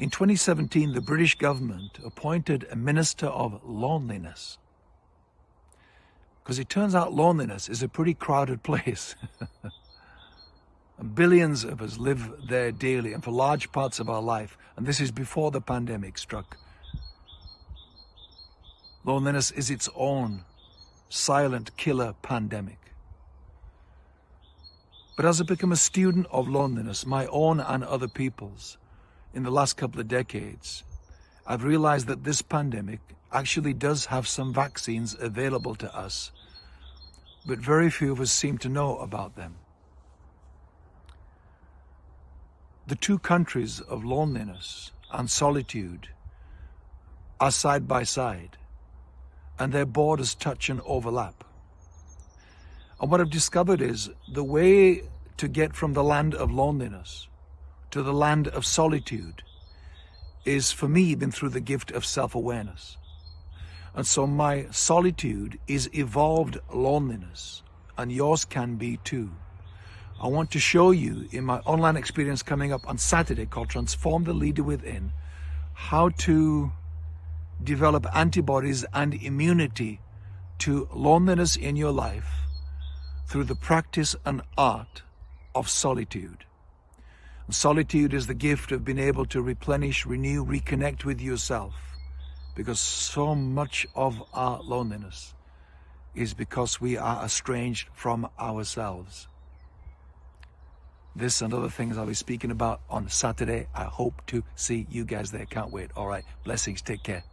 In 2017, the British government appointed a minister of loneliness. Because it turns out loneliness is a pretty crowded place. Billions of us live there daily and for large parts of our life. And this is before the pandemic struck. Loneliness is its own silent killer pandemic. But as I become a student of loneliness, my own and other people's, in the last couple of decades, I've realized that this pandemic actually does have some vaccines available to us, but very few of us seem to know about them. The two countries of loneliness and solitude are side by side, and their borders touch and overlap. And what I've discovered is the way to get from the land of loneliness to the land of solitude is for me been through the gift of self-awareness. And so my solitude is evolved loneliness and yours can be too. I want to show you in my online experience coming up on Saturday called Transform the Leader Within how to develop antibodies and immunity to loneliness in your life through the practice and art of solitude. Solitude is the gift of being able to replenish, renew, reconnect with yourself. Because so much of our loneliness is because we are estranged from ourselves. This and other things I'll be speaking about on Saturday. I hope to see you guys there. Can't wait. All right. Blessings. Take care.